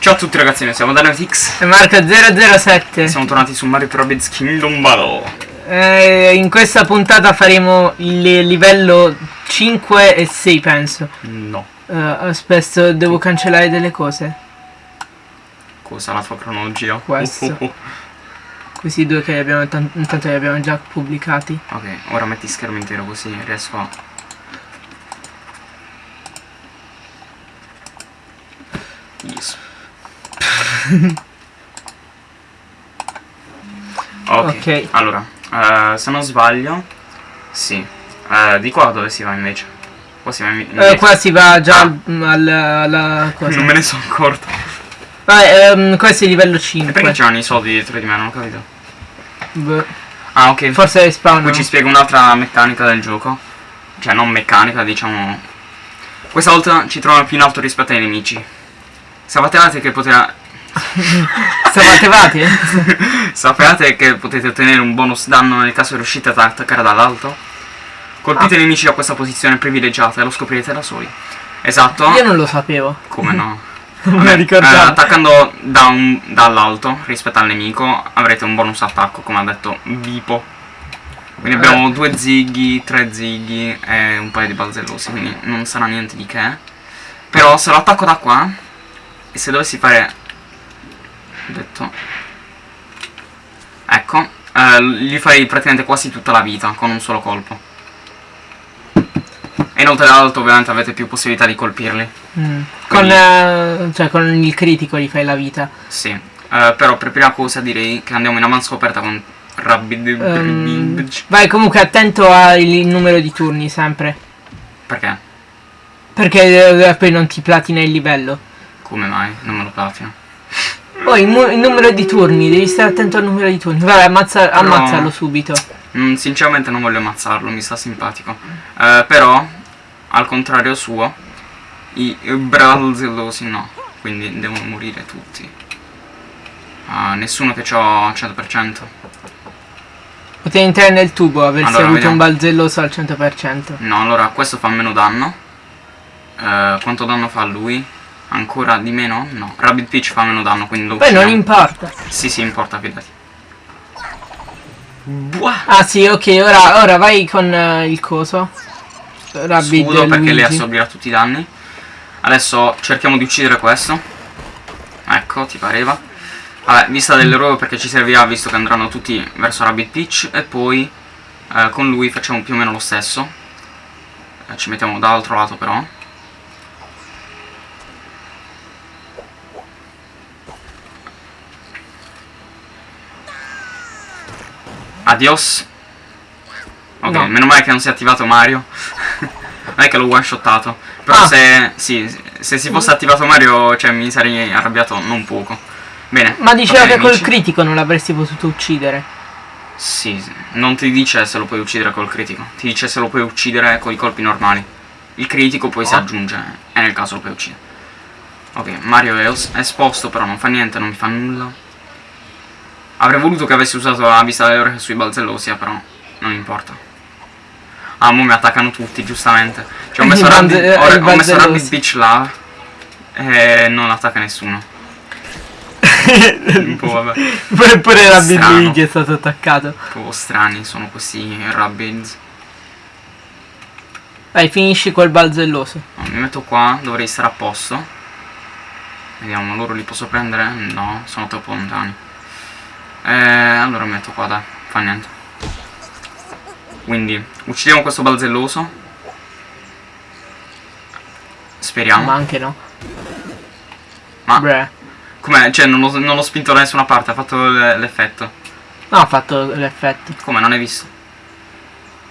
Ciao a tutti ragazzi, noi siamo DanaTix E Marco 007 Siamo tornati su Mario Rabbids Kingdom Battle. Eh, In questa puntata faremo il livello 5 e 6 penso. No. Uh, Aspetta, devo cancellare delle cose. Cosa la tua cronologia? Questo. Oh, oh, oh. Questi due che abbiamo, intanto li abbiamo già pubblicati. Ok, ora metti schermo intero così riesco a... Yes okay. ok, allora, uh, se non sbaglio, sì. Uh, di qua dove si va invece? Qua si va invece. Uh, qua si va già ah. al, alla, alla cosa. Non me ne sono accorto. Ah, um, questo è livello 5. E perché c'erano i soldi dietro di me? Non ho capito. Beh. Ah, ok. Forse spawn. Qui ci spiega un'altra meccanica del gioco. Cioè, non meccanica, diciamo. Questa volta ci troviamo più in alto rispetto ai nemici. Sapevate che poteva Sapevate? Sapevate che potete ottenere un bonus danno nel caso riuscite ad attaccare dall'alto? Colpite ah. i nemici da questa posizione privilegiata e lo scoprirete da soli. Esatto. Io non lo sapevo. Come no? non mi ricordavo. Eh, attaccando da dall'alto rispetto al nemico avrete un bonus attacco, come ha detto Vipo. Quindi abbiamo due zighi, tre zighi e un paio di balzellosi, quindi non sarà niente di che. Però se lo attacco da qua, e se dovessi fare detto. Ecco eh, gli farei praticamente quasi tutta la vita con un solo colpo. E inoltre dall'alto ovviamente avete più possibilità di colpirli. Mm. con, eh, cioè, con il critico gli fai la vita. Sì. Eh, però per prima cosa direi che andiamo in avanti scoperta con Rabbid um, vai comunque attento al numero di turni sempre. Perché? perché eh, poi non ti platina il livello. Come mai? non me lo platina poi il, il, numero di turni, devi stare attento al numero di turni. Vabbè, ammazza, ammazzalo subito. Mm, sinceramente non voglio ammazzarlo, mi sta simpatico. Uh, però, al contrario suo, i, i brazzelosi no. Quindi devono morire tutti. Uh, nessuno che ho 100%. Potevi entrare nel tubo, aversi allora, avuto vediamo. un balzelloso al 100%. No, allora questo fa meno danno. Uh, quanto danno fa lui? Ancora di meno? No. Rabbit Peach fa meno danno, quindi lo Poi non importa. Sì, sì, importa, fidati. Buah. Ah sì, ok, ora, ora vai con uh, il coso. Rabbit Scudo perché le assorbirà tutti i danni. Adesso cerchiamo di uccidere questo. Ecco, ti pareva. Vabbè, vista dell'eroe perché ci servirà visto che andranno tutti verso Rabbit Peach. E poi eh, con lui facciamo più o meno lo stesso. Eh, ci mettiamo dall'altro lato però. Adios. Ok, no. meno male che non si è attivato Mario. non è che l'ho one shottato. Però ah. se, sì, se si fosse attivato Mario, cioè mi sarei arrabbiato non poco. Bene. Ma diceva che amici. col critico non l'avresti potuto uccidere. Sì, non ti dice se lo puoi uccidere col critico. Ti dice se lo puoi uccidere con i colpi normali. Il critico poi oh. si aggiunge e nel caso lo puoi uccidere. Ok, Mario è esposto, però non fa niente, non mi fa nulla. Avrei voluto che avessi usato la vista delle ore sui balzellosia, però non importa. Ah, mo mi attaccano tutti, giustamente. Cioè, ho messo Rabbit, ho, ho messo Rabbit Beach là e non attacca nessuno. un po' vabbè. Pure, pure Rabbit Luigi è stato attaccato. Un po' strani sono questi Rabbids. Vai, finisci col balzelloso. No, mi metto qua, dovrei stare a posto. Vediamo, loro li posso prendere? No, sono troppo lontani. Eh, allora metto qua, dai, fa niente. Quindi, uccidiamo questo balzelloso. Speriamo. Ma anche no. Ma... Com'è? Cioè, non l'ho spinto da nessuna parte, ha fatto l'effetto. No, ha fatto l'effetto. Come, non hai visto?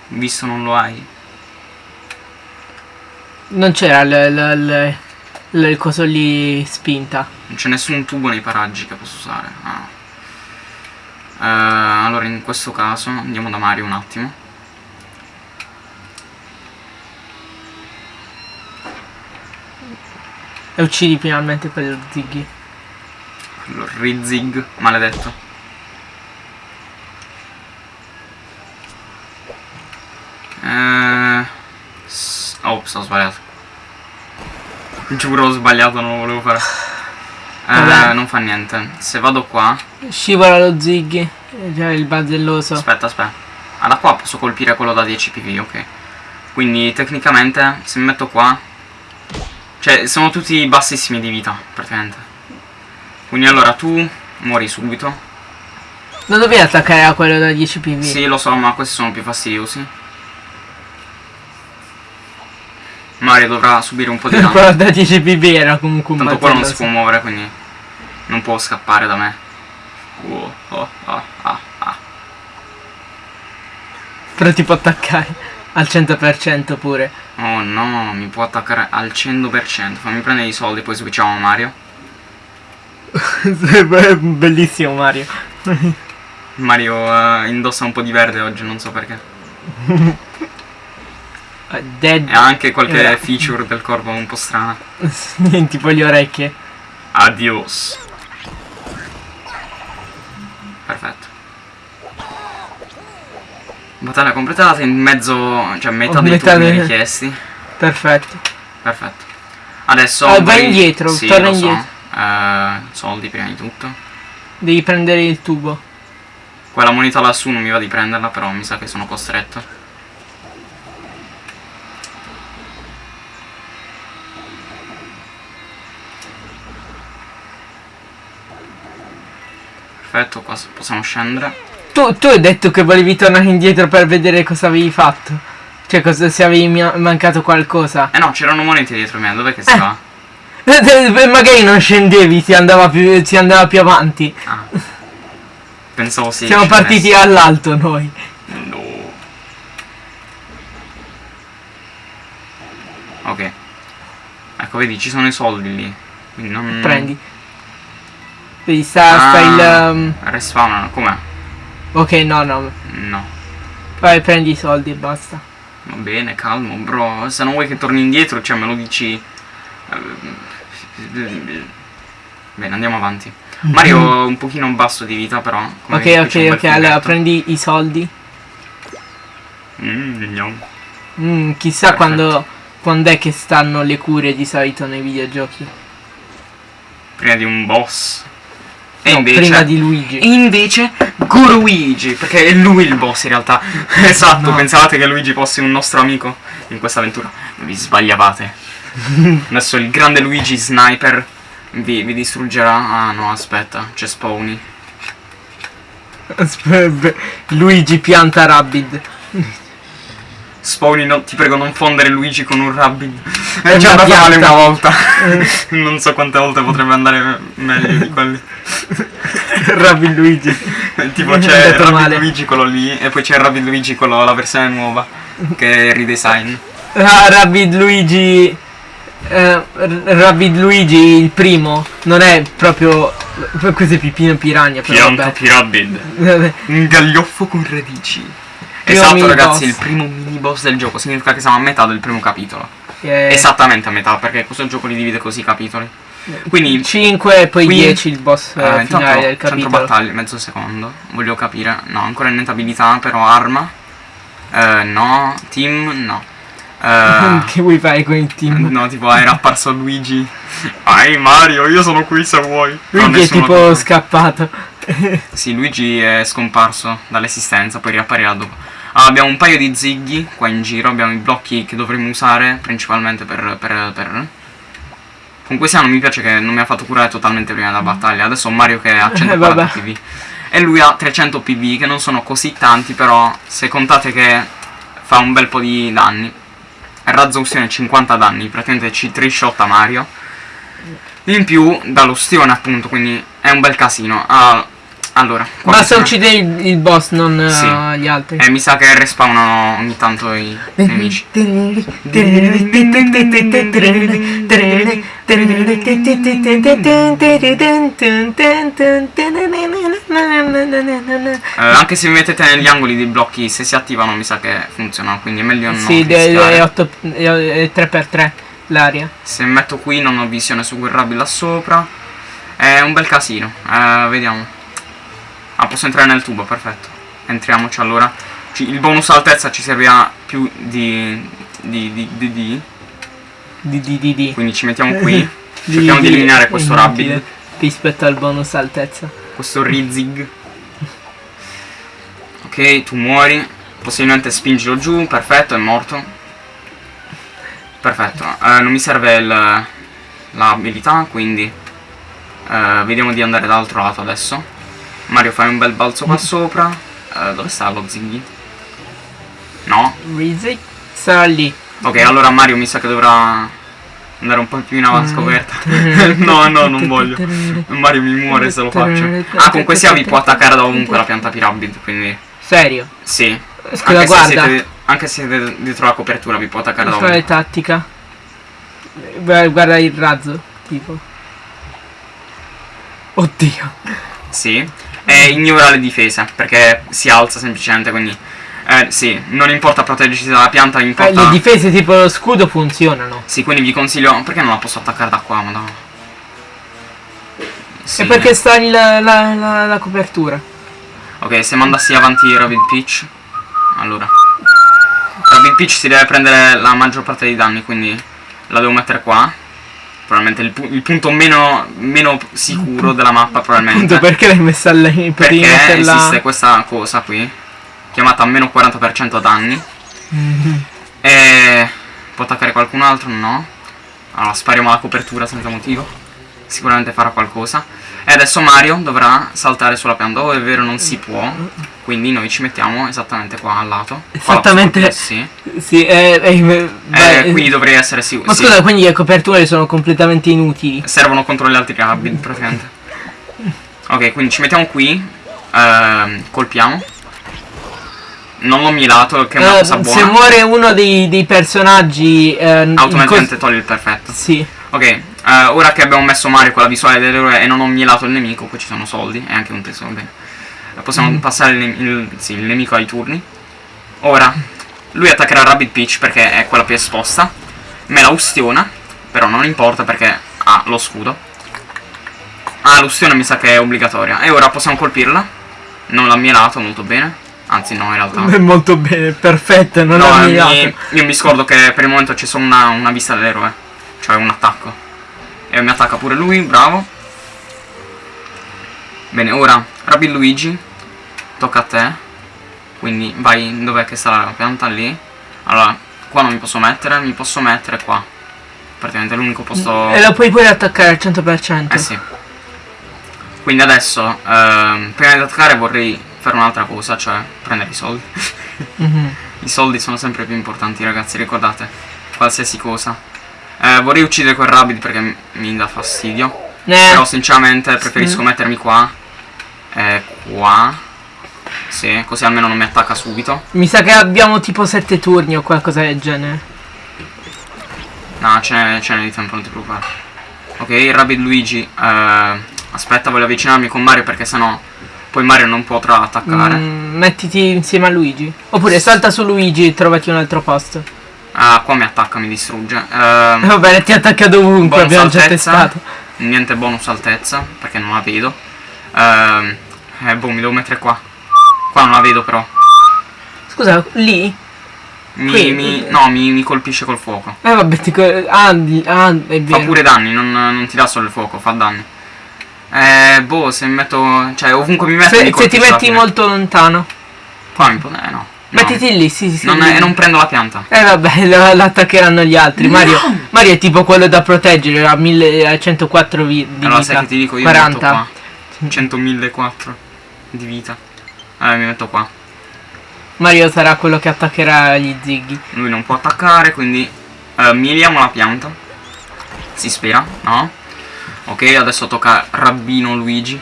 Visto non lo hai? Non c'era il coso lì spinta. Non c'è nessun tubo nei paraggi che posso usare. Ah. Uh, allora in questo caso andiamo da Mario un attimo. E uccidi finalmente quello Ziggy. Quello Rizig, maledetto. Eh... Oh, ho sbagliato. Giuro ho sbagliato, non lo volevo fare. Vabbè. non fa niente. Se vado qua, Scivola lo Ziggy. Cioè il bazzelloso. aspetta, aspetta. Ah, da qua posso colpire quello da 10 PV, ok. Quindi tecnicamente, se mi metto qua, cioè sono tutti bassissimi di vita, praticamente. Quindi allora tu muori subito. Non dovevi attaccare a quello da 10 PV. Sì, lo so, ma questi sono più fastidiosi. Mario dovrà subire un po' di danno. da 10 PV era comunque un Tanto quello non si può muovere, quindi non può scappare da me. Oh, oh, ah, ah, ah. Però ti può attaccare al 100% pure. Oh no, mi può attaccare al 100%. Fammi prendere i soldi, poi switchiamo a Mario. Bellissimo Mario. Mario eh, indossa un po' di verde oggi, non so perché. Dead. E anche qualche Eh. feature del corpo un po' strana. tipo le orecchie. Adios. Perfetto. Battaglia completata in mezzo, cioè metà Oh, dei metà turni dei- richiesti. Perfetto. Perfetto. Adesso Ah, vai indietro, sì, torna lo so. indietro. Eh, soldi prima di tutto. Devi prendere il tubo. Quella moneta lassù non mi va di prenderla, però mi sa che sono costretto. Perfetto, qua possiamo scendere. Tu, tu hai detto che volevi tornare indietro per vedere cosa avevi fatto. Cioè, cosa, se avevi mancato qualcosa. Eh no, c'erano monete dietro me, dov'è che si Eh. va? Magari non scendevi, si andava più, si andava più avanti. Ah. Pensavo si Siamo partiti all'alto noi. No. Ok. Ecco, vedi, ci sono i soldi lì. Quindi non... Prendi. Vedi, sta, Ah, sta il... um, Respawnano, com'è? Ok, no, no. No. Vai, prendi i soldi e basta. Va bene, calmo, bro. Se non vuoi che torni indietro, cioè me lo dici... eh, Bene, andiamo avanti. Mario un pochino basso di vita, però. Ok, ok, ok, allora prendi i soldi. Mm, no. Mm, chissà Perfetto. quando, quando è che stanno le cure di solito nei videogiochi. Prima di un boss. E No, invece... prima di Luigi. E invece Guruigi, perché è lui il boss in realtà. esatto, No. pensavate che Luigi fosse un nostro amico in questa avventura. Vi sbagliavate. Adesso il grande Luigi Sniper vi, vi distruggerà. Ah no, aspetta, c'è Spawny. Aspetta, Luigi pianta Rabbid. Spawny, no, ti prego non fondere Luigi con un Rabbit. È già andato male una volta. non so quante volte potrebbe andare meglio di quelli. Rabbid Luigi. tipo È c'è Rabbit male. Luigi quello lì e poi c'è Rabbit Luigi quello, la versione nuova. Che è redesign. Ah, Rabbid Luigi. eh, R- Rabbid Luigi il primo non è proprio questo è Pipino Piranha però vabbè. Pirabid. Un gaglioffo con radici. Esatto ragazzi, boss. il primo mini boss del gioco. Significa che siamo a metà del primo capitolo. Eh, Esattamente a metà, perché questo gioco li divide così i capitoli. Quindi 5 e poi qui- 10 il boss eh, Eh, intanto finale del centro capitolo battaglia, mezzo secondo. Voglio capire. No, ancora niente abilità, però arma. Eh, no. Team, no. Eh, che vuoi fare con il team? no, tipo era apparso Luigi. Ai Mario, io sono qui se vuoi. Luigi è tipo scappato Sì, Luigi è scomparso dall'esistenza, poi riapparirà dopo. Ah, abbiamo un paio di zighi qua in giro, abbiamo i blocchi che dovremmo usare principalmente per... per, per... Con questi non mi piace che non mi ha fatto curare totalmente prima della battaglia. Adesso ho Mario che ha 140 vabbè. PV. E lui ha 300 PV, che non sono così tanti, però se contate che fa un bel po' di danni. Razzo ustione 50 danni, praticamente ci trishotta Mario. In più dall'ustione appunto, quindi è un bel casino. Ah, allora, basta uccidere il, il boss non eh, Sì. gli altri eh, mi sa che respawnano ogni tanto i nemici. Eh, anche se mettete negli angoli dei blocchi, se si attivano mi sa che funzionano, quindi è meglio non Sì, è, rischiare. è, 8, è 3x3 l'aria. Se metto qui non ho visione su quel rabbit là sopra. È un bel casino. Eh, vediamo. Ah, posso entrare nel tubo, perfetto. Entriamoci allora. Ci- il bonus altezza ci servirà più di... di... di... di... di. Di di di di. Quindi ci mettiamo qui. Di- Cerchiamo di di- eliminare è questo rabbit. rispetto al bonus altezza. Questo Rizig. Ok, tu muori. Possibilmente spingilo giù. Perfetto, è morto. Perfetto. Eh, non mi serve il- l'abilità, quindi... eh, vediamo di andare dall'altro lato adesso. Mario fai un bel balzo qua sopra. Eh, dove sta lo Ziggy? No? Sarà lì. Ok, allora Mario mi sa che dovrà andare un po' più in Mm. avanti scoperta. no, no, non voglio. Mario mi muore se lo faccio. Ah, comunque sia vi può attaccare da ovunque la pianta Pyramid, quindi Serio. sì. Scusa, anche guarda. Se siete, anche se siete dietro la copertura vi può attaccare da ovunque. tattica? Guarda guarda il razzo, tipo. Oddio. Sì. E ignora le difese, perché si alza semplicemente, quindi... Eh, sì, non importa proteggersi dalla pianta, Eh, importa... le difese tipo lo scudo funzionano. sì, quindi vi consiglio... Perché non la posso attaccare da qua, madonna? Sì. E perché sta il- la, la- la copertura? Ok, se mandassi avanti Rabbit Peach Allora Rabbit Peach si deve prendere la maggior parte dei danni Quindi la devo mettere qua Probabilmente il, pu- il punto meno, meno sicuro della mappa Probabilmente Appunto perché l'hai messa lì? Perché metterla... esiste questa cosa qui Chiamata meno 40% danni Mhm. E può attaccare qualcun altro? No Allora spariamo la copertura senza motivo Sicuramente farà qualcosa E adesso Mario dovrà saltare sulla pianta Oh è vero non si può Quindi noi ci mettiamo esattamente qua al lato Qua la Esattamente. posso- Sì Sì, eh, eh, Eh, Quindi dovrei essere sicuro Ma sì. scusa, quindi le coperture sono completamente inutili. Servono contro gli altri rabbit praticamente Ok quindi ci mettiamo qui ehm, Colpiamo Non l'ho milato che è una Eh, cosa buona se muore uno dei, dei personaggi... eh, Automaticamente toglie il perfetto Sì. Ok, eh, ora che abbiamo messo Mario con la visuale dell'eroe e non ho mielato il nemico, qui ci sono soldi e anche un tesoro, bene. Eh, Possiamo Mm. passare il, il- sì, il nemico ai turni. Ora, lui attaccherà Rabbit Peach perché è quella più esposta. Me la ustiona, però non importa perché ha lo scudo. Ah, l'ustione mi sa che è obbligatoria. E ora possiamo colpirla. Non l'ha mielato molto bene. Anzi no, in realtà. Molto bene, perfetto, non No, ho eh, mirato. mi- io mi scordo che per il momento c'è solo una, una vista dell'eroe. Cioè un attacco. E mi attacca pure lui, bravo. Bene, ora Rabbit Luigi. Tocca a te. Quindi vai, dov'è che sta la pianta? Lì. Allora, qua non mi posso mettere, mi posso mettere qua. Praticamente l'unico posto... E lo puoi pure attaccare al 100%. Eh sì. Quindi adesso, ehm, prima di attaccare vorrei fare un'altra cosa, cioè prendere i soldi. Mhm. I soldi sono sempre più importanti, ragazzi, ricordate. Qualsiasi cosa. Eh, vorrei uccidere quel rabbit perché mi- dà fastidio. Eh, Però sinceramente preferisco Sì. mettermi qua. E qua. Sì, così almeno non mi attacca subito. mi sa che abbiamo tipo 7 turni o qualcosa del genere. No, ce n'è, ce n'è di tempo, non ti preoccupare. Ok, il Rabbit Luigi. eh, aspetta, voglio avvicinarmi con Mario perché sennò poi Mario non potrà attaccare. Mm, mettiti insieme a Luigi. Oppure salta su Luigi e trovati un altro posto. Ah, qua mi attacca, mi distrugge. Ehm, va bene, ti attacca dovunque, abbiamo già altezza. testato. niente bonus altezza perché non la vedo. Ehm, eh, boh, mi devo mettere qua. Qua non la vedo però. Scusa, lì? Mi, Qui? mi- no, mi, mi colpisce col fuoco. Eh vabbè, ti co- ah, di- ah, è Fa vero. pure danni, non, non ti dà solo il fuoco, fa danni. Eh, boh, se mi metto. Cioè, ovunque mi metto. Se, mi se ti metti molto lontano. Qua mi po- Eh, no. No. Mettiti lì, sì, sì, sì. Non, è- non prendo la pianta. Eh vabbè, lo, lo attaccheranno gli altri. Mario, Mario è tipo quello da proteggere a, 1000 a 104 vi- di allora, vita. sai che ti dico, io 40. mi metto qua. 100.004 di vita. Allora, mi metto qua. Mario sarà quello che attaccherà gli zighi. Lui non può attaccare, quindi eh, mieliamo la pianta. Si spera, no? Ok, adesso tocca Rabbino Luigi.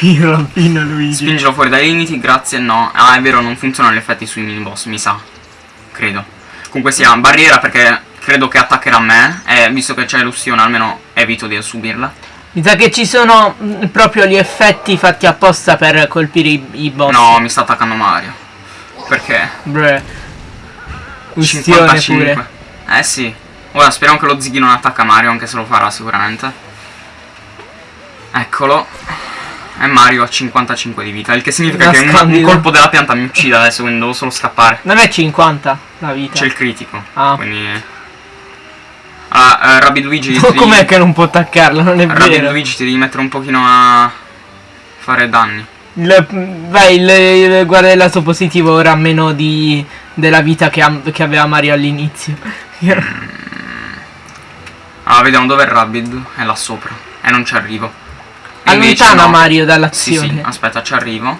Il rabbino Luigi. Spingilo fuori dai limiti, grazie, no. Ah, è vero, non funzionano gli effetti sui mini boss, mi sa. Credo. Comunque sia, barriera perché credo che attaccherà me. E visto che c'è l'ustione, almeno evito di subirla. Mi sa che ci sono mm, proprio gli effetti fatti apposta per colpire i, i boss. No, mi sta attaccando Mario. Perché? Bre. Ustione pure. Eh sì. Ora speriamo che lo Ziggy non attacca Mario, anche se lo farà sicuramente. Eccolo. E Mario ha 55 di vita, il che significa Una che un, un colpo della pianta mi uccide adesso, quindi devo solo scappare. Non è 50 la vita. C'è il critico. Ah. Quindi. Allora Allora, eh, Rabbid Luigi... No, com'è che non può attaccarlo? Non è Rabbid vero. Luigi ti devi mettere un pochino a fare danni. Il- vai, il, il guarda il lato positivo ora meno di della vita che, ha- che aveva Mario all'inizio. Allora, vediamo dove è Rabbid. È là sopra. E non ci arrivo. Allontana no. Mario Sì, dall'azione. sì, aspetta, ci arrivo.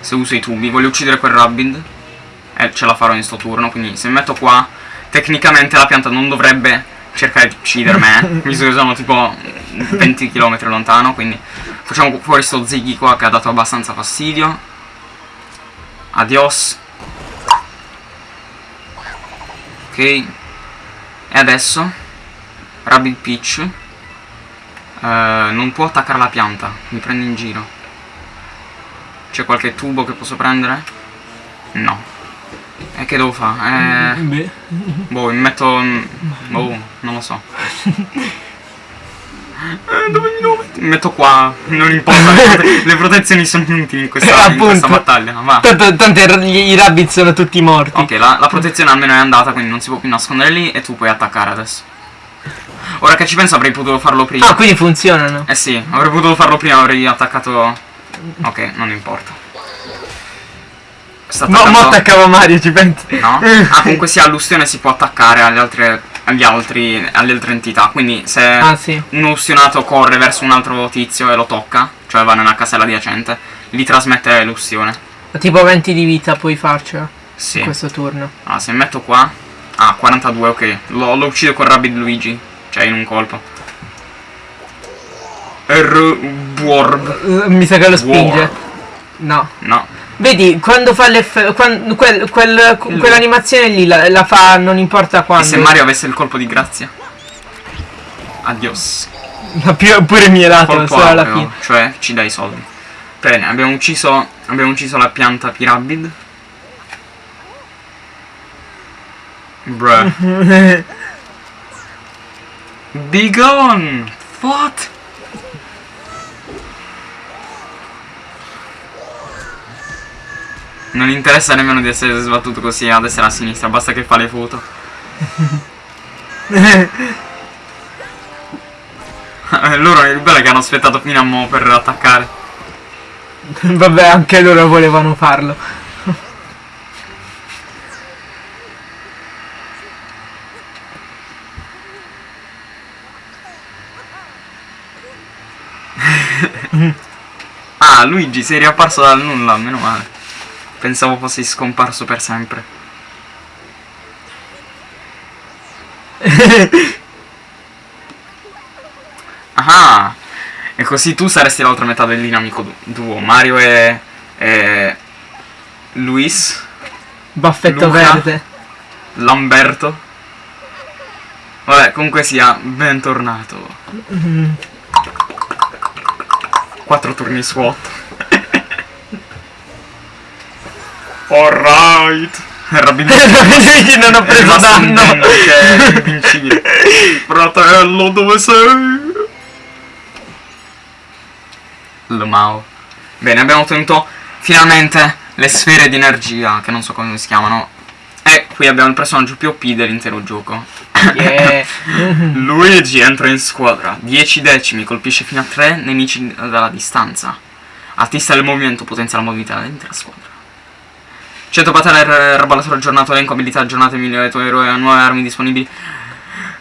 Se uso i tubi, voglio uccidere quel Rabbid. E ce la farò in sto turno. Quindi se mi metto qua, tecnicamente la pianta non dovrebbe cercare di uccidermi. eh, visto che sono tipo 20 km lontano. Quindi facciamo fuori sto Ziggy qua che ha dato abbastanza fastidio. Adios. Ok. E adesso Rabbid Peach eh, non può attaccare la pianta, mi prende in giro. C'è qualche tubo che posso prendere? No. E che devo fare? Eh, Beh. boh, mi metto... Boh, non lo so. Eh, dove mi devo mettere? Mi metto qua, non importa, le, prote- le protezioni sono inutili in questa, in questa battaglia, va. Tanto, tanto i, i rabbit sono tutti morti. Ok, la, la protezione almeno è andata, quindi non si può più nascondere lì e tu puoi attaccare adesso. Ora che ci penso avrei potuto farlo prima. Ah, quindi funzionano. Eh sì, avrei potuto farlo prima, avrei attaccato... Ok, non importa. Sta Mo, mo attaccando- attaccava Mario, ci pensi? No? Ah, comunque sì, all'ustione si può attaccare alle altre, agli altri, alle altre entità. Quindi se Ah, sì. uno ustionato corre verso un altro tizio e lo tocca, cioè va nella casella adiacente, gli trasmette l'ustione. Tipo 20 di vita puoi farcela Sì. in questo turno. Ah, se metto qua... Ah, 42, ok. Lo, lo uccido con Rabbid Luigi. Cioè, in un colpo. R... Warb. Uh, mi sa che lo spinge. War. No. No. Vedi, quando fa l'effetto. Quel, quel, quell'animazione lì la, la fa non importa E quando. se Mario avesse il colpo di grazia? Adios. Ma più, pure mielato, solo alla aureo, fine. Cioè, ci dai i soldi. Bene, abbiamo ucciso... Abbiamo ucciso la pianta Pirabid. Bruh. Be gone! What? Non interessa nemmeno di essere sbattuto così a destra e a sinistra, basta che fa le foto. Eh, Loro il bello è che hanno aspettato fino a mo' per attaccare. Vabbè, anche loro volevano farlo. Ah, Luigi, sei riapparso dal nulla, meno male. Pensavo fossi scomparso per sempre. Ah, e così tu saresti l'altra metà del dinamico du- duo. Mario e, e Luis, Baffetto Luca? verde. Lamberto. Vabbè, comunque sia, bentornato. Quattro turni su 8. Alright. Rabin Luigi non ho preso danno. invincibile. Fratello, dove sei? Lmao. Bene, abbiamo ottenuto finalmente le sfere di energia, che non so come si chiamano. Qui abbiamo il personaggio più OP dell'intero gioco. Yeah. Luigi entra in squadra. 10 decimi, colpisce fino a 3 nemici dalla distanza. Artista del movimento, potenzia la mobilità dell'intera squadra. 100 battaglie erbalatore aggiornato, elenco abilità aggiornate, migliore tuo eroe, nuove armi disponibili.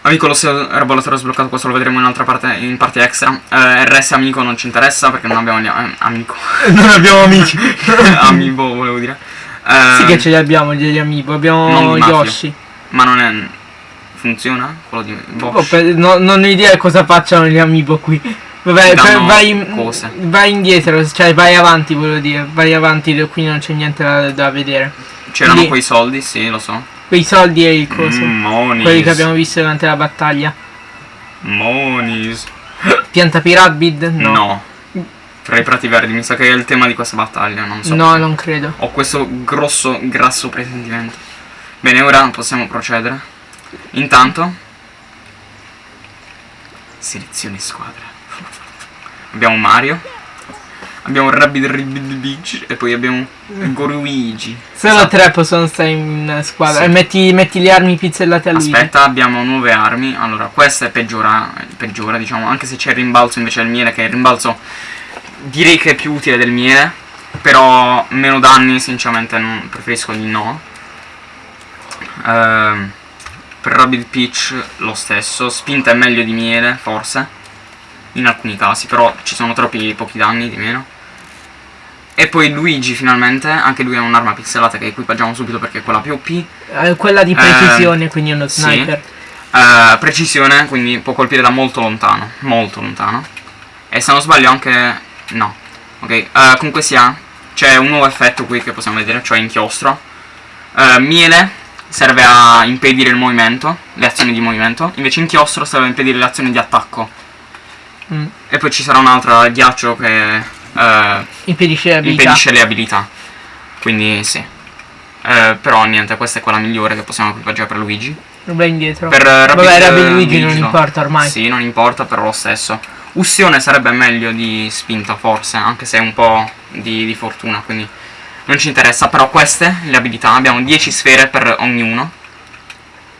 Amico lo erbalatore sbloccato, questo lo vedremo in un'altra parte, in parte extra. Eh, RS amico non ci interessa perché non abbiamo eh, amico. non abbiamo amici. Amiibo volevo dire. Eh, sì che ce li abbiamo gli amiibo, abbiamo di Mafia. Yoshi. Ma non è. Funziona? Quello di Bosch. Oh, per- no- non ho idea cosa facciano gli amiibo qui. Vabbè, per- vai, cose. vai indietro, cioè vai avanti, volevo dire. Vai avanti, qui non c'è niente da, da vedere. C'erano quei soldi, sì, lo so. Quei soldi e il coso. Mm, monis. Quelli che abbiamo visto durante la battaglia. Monis. Pianta Pirabid? No. No. Tra i prati verdi, mi sa che è il tema di questa battaglia, non so. No, non credo. Ho questo grosso, grasso presentimento. Bene, ora possiamo procedere. Intanto... Selezione squadra. Abbiamo Mario. abbiamo Rabbid Rabbid Beach e poi abbiamo Goruigi. Solo Esatto. tre possono stare in squadra. Sì. E metti, metti le armi pizzellate a lui. Aspetta, abbiamo nuove armi. Allora, questa è peggiora, peggiora, diciamo, anche se c'è il rimbalzo invece del miele, che il rimbalzo direi che è più utile del miele, però meno danni, sinceramente non, preferisco di no. Ehm, per Rabbit Peach lo stesso, spinta è meglio di miele, forse, in alcuni casi, però ci sono troppi pochi danni di meno. E poi Luigi finalmente, anche lui ha un'arma pixelata che equipaggiamo subito perché è quella più OP. Eh, quella di precisione, quindi è uno sì. sniper. Eh, precisione, quindi può colpire da molto lontano, molto lontano. E se non sbaglio anche... no. Ok, eh, comunque sia, c'è un nuovo effetto qui che possiamo vedere, cioè inchiostro. Eh, miele serve a impedire il movimento, le azioni di movimento, invece inchiostro serve a impedire le azioni di attacco. Mm. E poi ci sarà un'altra ghiaccio che eh, Impedisce le abilità. impedisce le abilità. Quindi sì. Eh, però niente, questa è quella migliore che possiamo equipaggiare per Luigi. Vai indietro. Per Rapid, Vabbè, Rabbid eh, Luigi non no. importa ormai. Sì, non importa, però lo stesso. Ustione sarebbe meglio di spinta, forse, anche se è un po' di, di fortuna, quindi non ci interessa. Però queste, le abilità, abbiamo 10 sfere per ognuno.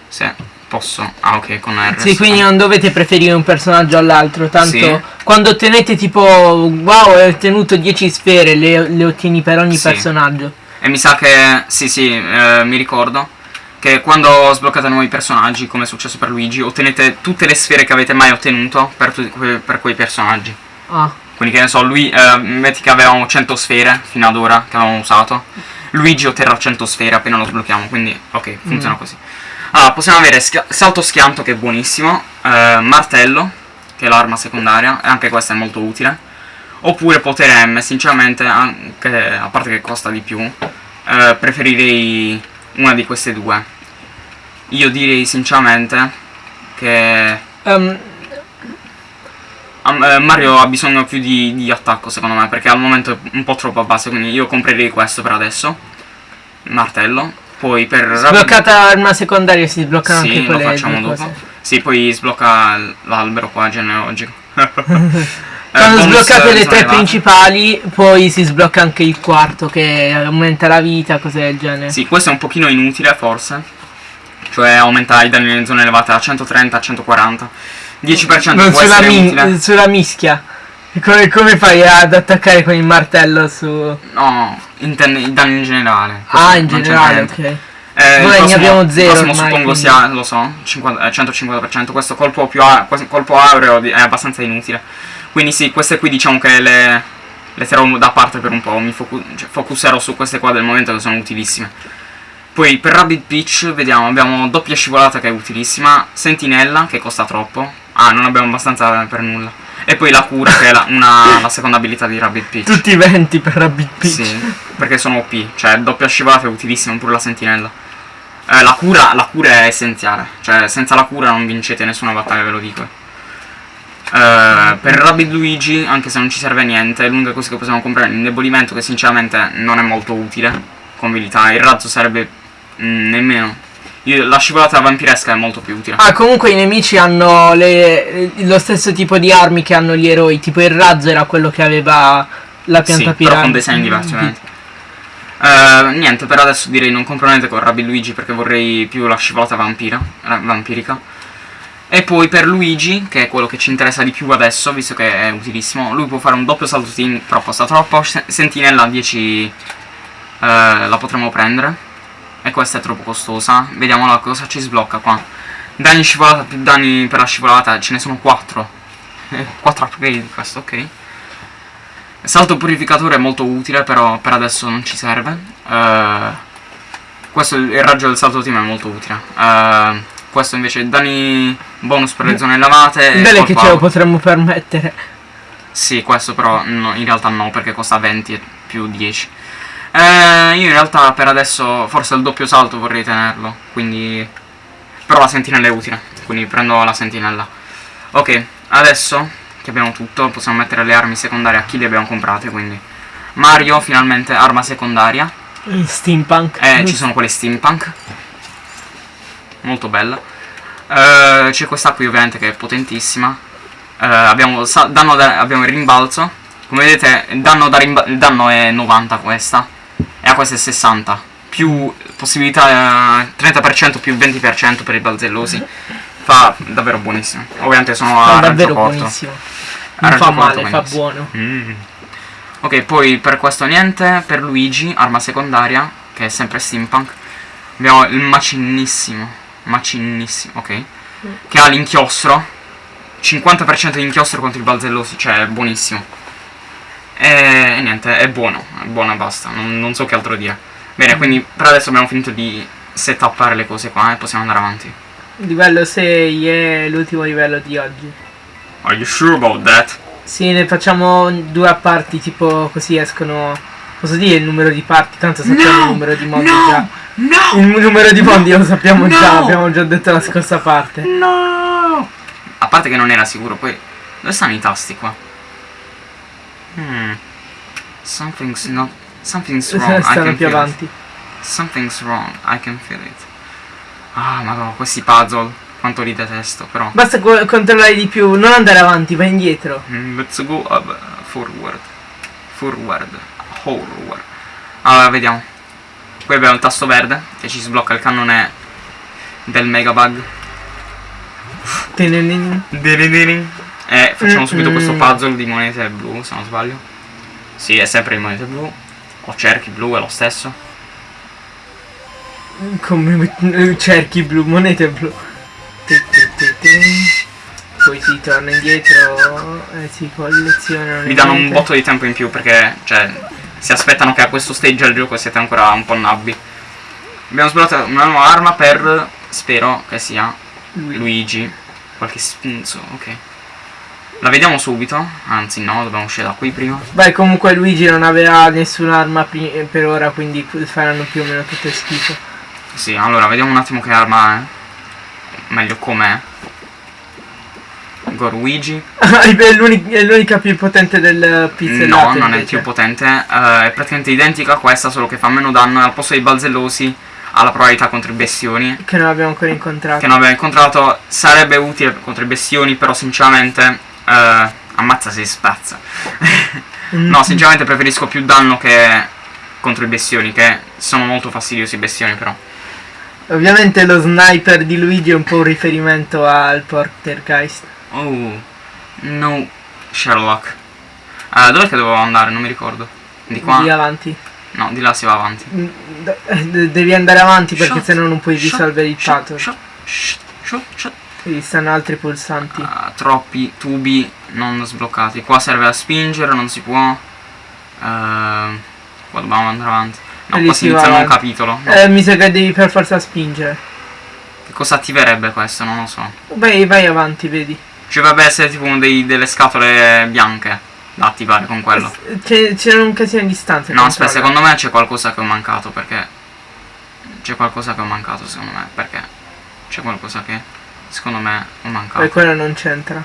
Se posso. Ah, ok, con R. Sì, quindi non dovete preferire un personaggio all'altro, tanto Sì. quando ottenete tipo wow, hai ottenuto 10 sfere, le, le ottieni per ogni Sì. personaggio. E mi sa che, sì, sì, eh, mi ricordo che quando sbloccate nuovi personaggi, come è successo per Luigi, ottenete tutte le sfere che avete mai ottenuto per, per quei personaggi. Ah, Quindi che ne so, lui, eh, metti che avevamo 100 sfere fino ad ora che avevamo usato. Luigi otterrà 100 sfere appena lo sblocchiamo, quindi ok, funziona Mm. così. Allora, possiamo avere schia- salto schianto che è buonissimo, eh, martello, che è l'arma secondaria, e anche questa è molto utile. Oppure potere M, sinceramente, anche, a parte che costa di più, eh, preferirei una di queste due. Io direi sinceramente che eh, Mario ha bisogno più di, di attacco secondo me perché al momento è un po' troppo a base quindi io comprerei questo per adesso. Martello. Poi per sbloccata arma secondaria si sbloccano sì, anche lo quelle facciamo due dopo. cose. sì poi sblocca l'albero qua genealogico Eh, Quando bonus, sbloccate eh, le sono tre principali, poi si sblocca anche il quarto che aumenta la vita, cose del genere. sì questo è un pochino inutile forse cioè aumenta i danni nelle zone elevate a 130 a 140 10% Non sulla, mi- sulla mischia. Come, come fai ad attaccare con il martello su... no intende i danni in generale Ah, in generale, ok. Eh, il Vabbè, ne prossimo- abbiamo zero prossimo ormai, suppongo quindi. sia, lo so, 50 eh, 150%. Questo colpo più a- colpo aureo è abbastanza inutile. Quindi sì, queste qui diciamo che le, le terrò da parte per un po'. Mi focu- cioè, focuserò su queste qua del momento che sono utilissime. Poi per Rabbit Peach vediamo, abbiamo doppia scivolata che è utilissima, sentinella che costa troppo. Ah, non abbiamo abbastanza per nulla. E poi la cura che è la, una- la seconda abilità di Rabbit Peach. Tutti i 20 per Rabbit Peach. Sì, perché sono OP, cioè doppia scivolata è utilissima, pure la sentinella. Eh, la, cura, la cura è essenziale, cioè senza la cura non vincete nessuna battaglia, ve lo dico. Eh, per Rabbid Luigi, anche se non ci serve niente, l'unica cosa che possiamo comprare è l'indebolimento che sinceramente non è molto utile come abilità, il razzo sarebbe mm, nemmeno. Io- la scivolata vampiresca è molto più utile. Ah, comunque i nemici hanno le- lo stesso tipo di armi che hanno gli eroi. Tipo il razzo era quello che aveva la pianta sì, però piramide. con design diversi ovviamente. Eh, niente, per adesso direi non compro niente con Rabbi Luigi perché vorrei più la scivolata vampira, vampirica. E poi per Luigi, che è quello che ci interessa di più adesso, visto che è utilissimo, lui può fare un doppio salto team, però costa troppo. Se- Sentinella 10 eh, la potremo prendere. E questa è troppo costosa. Vediamo la cosa ci sblocca qua. Danni scivolata più danni per la scivolata, ce ne sono 4. 4 upgrade di questo, ok. Salto purificatore è molto utile, però per adesso non ci serve. Eh, questo il raggio del salto team è molto utile. Eh, questo invece danni bonus per le zone elevate. e Bene che ce lo potremmo permettere. Sì, questo però no, in realtà no, perché costa 20 e più 10. Eh, io in realtà per adesso forse il doppio salto vorrei tenerlo, quindi... Però la sentinella è utile, quindi prendo la sentinella. Ok, adesso che abbiamo tutto, possiamo mettere le armi secondarie a chi le abbiamo comprate, quindi... Mario, finalmente, arma secondaria. Steampunk. Eh, ci sono quelle steampunk. Molto bella. Eh, c'è questa qui ovviamente che è potentissima. Eh, abbiamo, danno da- abbiamo il rimbalzo. Come vedete danno, da danno è 90 questa e a questa è 60. Più possibilità eh, 30% più 20% per i balzellosi. Fa davvero buonissimo. Ovviamente sono Fa a davvero corto. buonissimo. Non fa male, fa benissimo. buono. Mm. Ok, poi per questo niente, per Luigi, arma secondaria, che è sempre steampunk, abbiamo il macinissimo, macinissimo, ok, che ha l'inchiostro, 50% di inchiostro contro i balzellosi, cioè buonissimo. E, e niente, è buono, è buono e basta, non, non so che altro dire. Bene, quindi per adesso abbiamo finito di setuppare le cose qua e possiamo andare avanti. Livello 6 è l'ultimo livello di oggi. Are you sure about that? Sì, ne facciamo due a parti, tipo così escono. Posso dire il numero di parti? Tanto sappiamo il numero di mondi già. No! Il numero di mondi lo sappiamo No! già, l'abbiamo già detto la scorsa parte. No! A parte che non era sicuro, poi dove stanno i tasti qua? Hmm. Something's not. Something's wrong. I Stanno can più feel it. avanti. Something's wrong. I can feel it. Ah, madonna, questi puzzle. Quanto li detesto, però. Basta co- controllare di più, non andare avanti, vai indietro. Mm, Let's go up, forward. Forward. Forward. Allora, vediamo. Qui abbiamo il tasto verde che ci sblocca il cannone del Megabug. E facciamo subito questo puzzle di monete blu, se non sbaglio. Sì, è sempre di monete blu. O cerchi blu, è lo stesso. Come met- cerchi blu, monete blu. Poi si torna indietro e si collezionano. le Vi danno un botto di tempo in più perché, cioè, si aspettano che a questo stage del gioco siete ancora un po' nabbi. Abbiamo sbloccato una nuova arma per, spero che sia Lui. Luigi. Qualche spunzo, ok. La vediamo subito, anzi no, dobbiamo uscire da qui prima. Beh, comunque Luigi non aveva nessun'arma per ora, quindi faranno più o meno tutto schifo. Sì, allora vediamo un attimo che arma è. Meglio com'è. Goruigi. è, l'uni- è l'unica più potente del pizzellato. No, non è invece. più potente. eh, è praticamente identica a questa, solo che fa meno danno e al posto dei balzellosi ha la probabilità contro i bestioni. Che non abbiamo ancora incontrato. Che non abbiamo incontrato. Sarebbe utile contro i bestioni, però sinceramente. Eh, ammazza se spazza. Mm. no, sinceramente preferisco più danno che contro i bestioni, che sono molto fastidiosi i bestioni però. Ovviamente lo sniper di Luigi è un po' un riferimento al Portergeist. Oh, no, Sherlock. Eh, dov'è che dovevo andare? Non mi ricordo. Di qua? Di avanti. No, di là si va avanti. Mm, d- eh, Devi andare avanti perché sennò non puoi risolvere il shot, puzzle. shot, shot, shot, shot. Qui stanno altri pulsanti. Ah, troppi tubi non sbloccati. Qua serve a spingere, non si può. Ehm, qua dobbiamo andare avanti. No, lì qua si inizia un capitolo. No. Eh, mi sa che devi per forza spingere. Che cosa attiverebbe questo? Non lo so. Vai, vai avanti, vedi. Ci dovrebbe essere tipo uno dei- delle scatole bianche da attivare con quello. C'è, c'è un casino di stanze. No, aspetta, secondo me c'è qualcosa che ho mancato perché. C'è qualcosa che ho mancato secondo me. Perché c'è qualcosa che secondo me ho mancato. Poi quello non c'entra.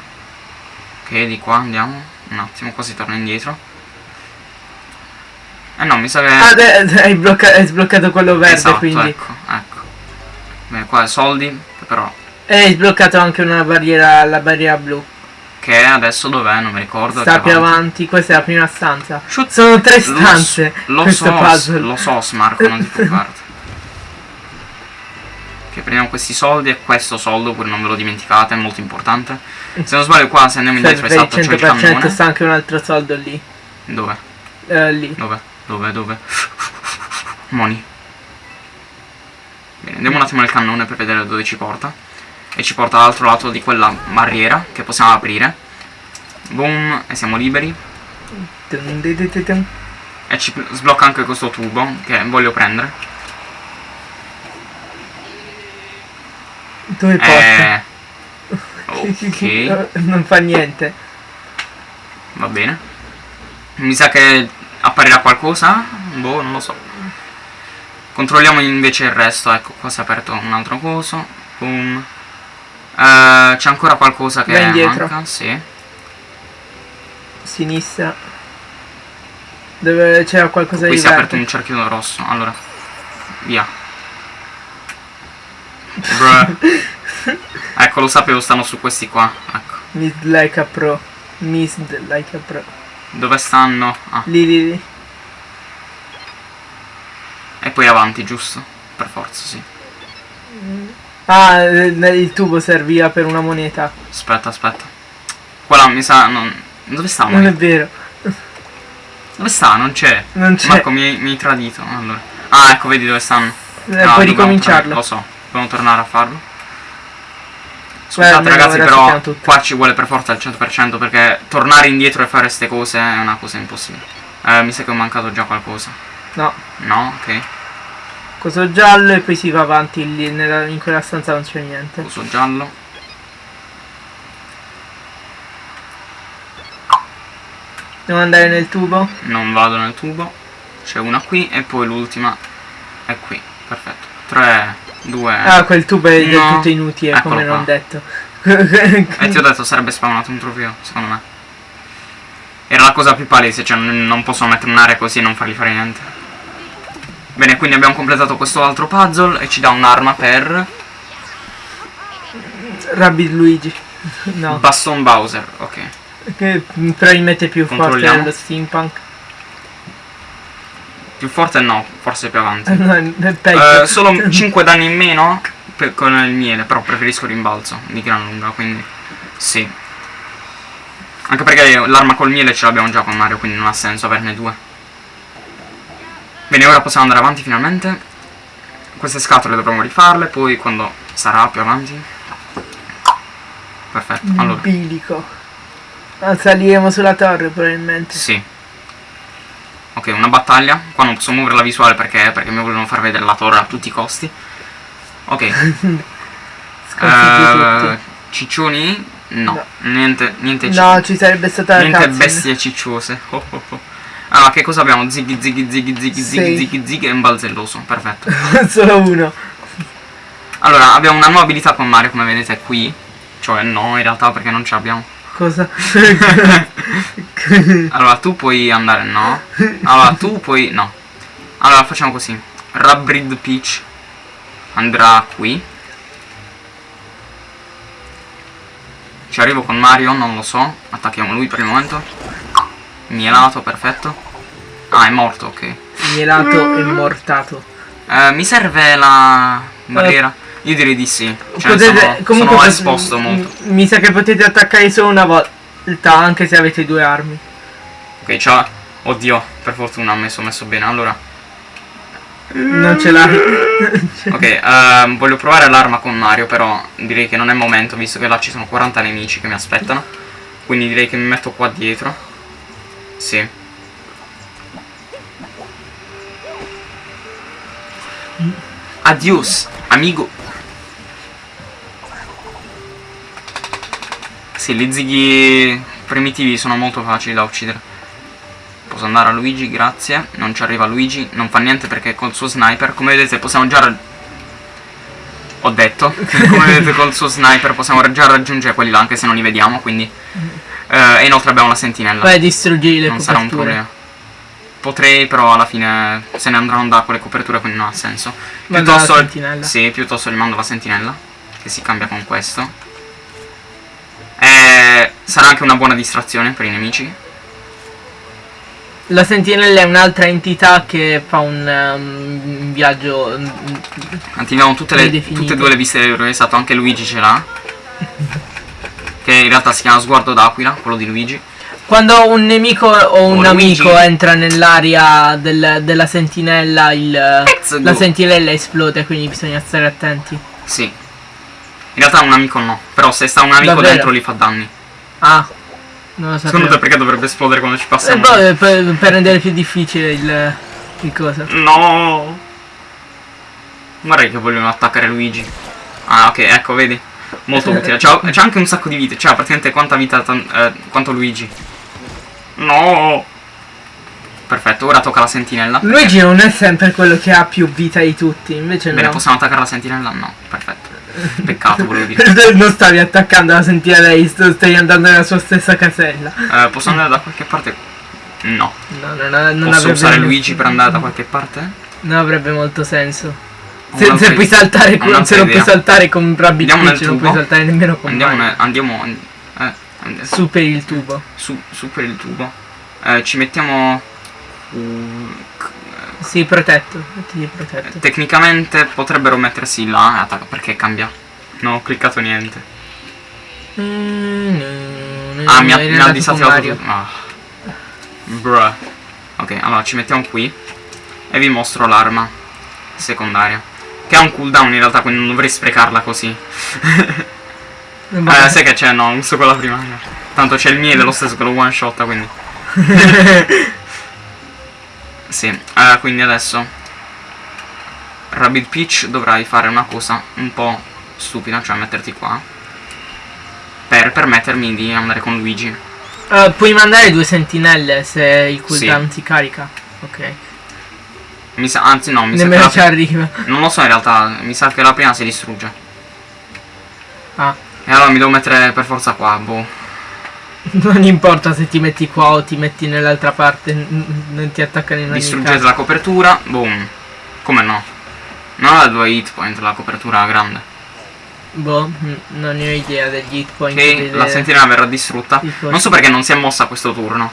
Ok, di qua andiamo. Un attimo, qua si torna indietro. Eh no, mi sa che. Ah, de- hai, blocca- hai sbloccato quello verde, esatto, quindi. ecco, ecco. Beh, qua soldi, però. E hai sbloccato anche una barriera, la barriera blu. Che adesso dov'è? Non mi ricordo. Sta più avanti, questa è la prima stanza. Shoot. Sono tre Lo stanze. Lo, questo so, puzzle. lo so, Smarco, non ti preoccupare. Che prendiamo questi soldi e questo soldo, pure non ve lo dimenticate, è molto importante. Se non sbaglio qua, se andiamo indietro, esatto, c'è il 100% cannone. sta anche un altro soldo lì. Dove? Eh, lì. Dove? Dove? Dove? Moni. Bene, andiamo un attimo nel cannone per vedere dove ci porta. E ci porta all'altro lato di quella barriera che possiamo aprire. Boom, e siamo liberi. E ci sblocca anche questo tubo che voglio prendere. Dove porta? Eh, ok, non fa niente. va bene. Mi sa che apparirà qualcosa? Boh, non lo so. Controlliamo invece il resto. Ecco, qua si è aperto un altro coso. Boom. Eh, C'è ancora qualcosa che Vai indietro. manca? Sì. Sinistra. Dove c'era qualcosa Qui di si è aperto un cerchio rosso. Allora, via. Bruh. ecco, lo sapevo, stanno su questi qua. Ecco. Missed like a pro. Missed like a pro. Dove stanno? Ah, Lì, lì, lì. e poi avanti, giusto? Per forza, sì. Ah, eh, il tubo serviva per una moneta. Aspetta, aspetta. Quella mi sa... Non... Dove sta? Non è vero. Dove sta? Non c'è. Non c'è. Marco mi, mi hai tradito. Allora. Ah, ecco, vedi dove stanno. Eh, No, puoi ricominciarlo. tornare- Lo so, dobbiamo tornare a farlo. Scusate almeno ragazzi, però qua ci vuole per forza al 100% perché tornare indietro e fare queste cose è una cosa impossibile. Eh, mi sa che ho mancato già qualcosa. No. No? Ok. Coso giallo e poi si va avanti lì, nella- in quella stanza non c'è niente. Uso giallo. Devo andare nel tubo? Non vado nel tubo. C'è una qui e poi l'ultima è qui. Perfetto. 3, 2... Ah, quel tubo è No. tutto inutile, Eccolo come non qua. detto. E ti ho detto sarebbe spawnato un trofeo, secondo me. Era la cosa più palese, cioè non non possono mettere un'area così e non fargli fare niente. Bene, quindi abbiamo completato questo altro puzzle e ci dà un'arma per Rabbit Luigi. No. Baston Bowser, ok. Che probabilmente più forte dello steampunk. Più forte no, forse più avanti. No, è peggio. Eh, solo 5 danni in meno per- con il miele, però preferisco rimbalzo di gran lunga, quindi sì. Anche perché l'arma col miele ce l'abbiamo già con Mario, quindi non ha senso averne due. Bene, ora possiamo andare avanti finalmente. Queste scatole dovremo rifarle, poi quando sarà più avanti. Perfetto, allora. Bilico. Ah, saliremo sulla torre probabilmente. Sì. Ok, una battaglia. Qua non posso muovere la visuale perché, perché mi volevano far vedere la torre a tutti i costi. Ok. Tutti. ciccioni? No. No. Niente, niente, No, ci sarebbe stata la niente cutscene. bestie cicciose. Oh, oh, oh. Allora, che cosa abbiamo? Ziggy, ziggy, ziggy, ziggy, Sì. ziggy, ziggy e un balzelloso. Perfetto. Solo uno. Allora, abbiamo una nuova abilità con Mario, come vedete qui. Cioè, no, in realtà perché non ce l'abbiamo. Cosa? Allora, tu puoi andare, no? Allora, tu puoi, no. Allora, facciamo così. Rabrid Peach andrà qui. Ci arrivo con Mario, non lo so. Attacchiamo lui per il momento. Mielato, perfetto. Ah, è morto, ok. Mielato e mortato. Eh, mi serve la barriera? Io direi di sì. Cioè, Potete- sono, comunque sono esposto molto. Mi sa che potete attaccare solo una volta, anche se avete due armi. Ok, ciao. Oddio, per fortuna ho messo, messo bene. Allora, Non ce l'ha. Ok, ehm, voglio provare l'arma con Mario, però direi che non è il momento, visto che là ci sono 40 nemici che mi aspettano. Quindi direi che mi metto qua dietro. Sì. Adios, amigo. Sì, gli zighi primitivi sono molto facili da uccidere. Posso andare a Luigi, grazie. Non ci arriva Luigi, non fa niente perché col suo sniper, come vedete, possiamo già... Ho detto, come vedete col suo sniper possiamo già raggiungere quelli là, anche se non li vediamo, quindi... Eh, e inoltre abbiamo la sentinella. Vai, distruggi le non sarà un coperture. problema. Potrei, però alla fine se ne andranno da quelle coperture, quindi non ha senso. Manda la Piuttosto, sentinella. sì, piuttosto gli mando la sentinella, che si cambia con questo. Sarà anche una buona distrazione per i nemici. La sentinella è un'altra entità che fa un, um, viaggio. Attiviamo tutte, le, tutte e due le viste dell'eroe, esatto, anche Luigi ce l'ha. Che in realtà si chiama Sguardo d'Aquila, quello di Luigi. Quando un nemico o un O Luigi. amico entra nell'area del- della sentinella, il, la sentinella esplode, quindi bisogna stare attenti. Sì. In realtà un amico no, però se sta un amico Davvero? dentro li fa danni. Ah, non lo Secondo te perché dovrebbe esplodere quando ci Eh, passiamo? boh, per, per rendere più difficile il, il cosa. No! Guarda che vogliono attaccare Luigi. Ah, ok, ecco, vedi? Molto utile. C'ha, c'ha anche un sacco di vite. C'ha praticamente quanta vita eh, quanto Luigi. No! Perfetto, ora tocca la sentinella. Luigi non è sempre quello che ha più vita di tutti, invece Bene, no. possiamo attaccare la sentinella? No, perfetto. Peccato, volevo dire. non stavi attaccando la sentinella, lei, stai andando nella sua stessa casella. Eh, posso andare da qualche parte? No. No, non, non Posso usare molto- Luigi per andare da qualche parte? Non avrebbe molto senso. Se, se puoi idea. saltare con, se non puoi idea. saltare con Rabbit Peach, non tubo? puoi saltare nemmeno con Andiamo, ne- andiamo, eh, andiamo Su per il tubo. su, su per il tubo. Eh, ci mettiamo... uh, Sì, protetto. Protetto. tecnicamente potrebbero mettersi là attacca perché cambia. Non ho cliccato niente. Ah, mi ha, mi ha disattivato. Ah. Bruh. Ok, allora ci mettiamo qui. E vi mostro l'arma secondaria. Che ha un cooldown in realtà, quindi non dovrei sprecarla così. Eh, sai che c'è? No, uso quella primaria. Tanto c'è il miele lo stesso che lo one shot, quindi. sì, eh, quindi adesso. Rabbit Peach dovrai fare una cosa un po' stupida, cioè metterti qua. Per permettermi di andare con Luigi. Eh, puoi mandare due sentinelle se il cooldown si carica. Ok. Mi sa, anzi no, mi sa Nemmeno che ci arriva. Non lo so in realtà, mi sa che la prima si distrugge. Ah. E allora mi devo mettere per forza qua, boh. Non importa se ti metti qua o ti metti nell'altra parte, non ti attaccano in ogni Distruggete caso. la copertura, boom. Come no? Non ha due hit point la copertura grande. Boh, non ne ho idea degli hit point. Ok, delle- la sentinella verrà distrutta. Non so perché non si è mossa questo turno.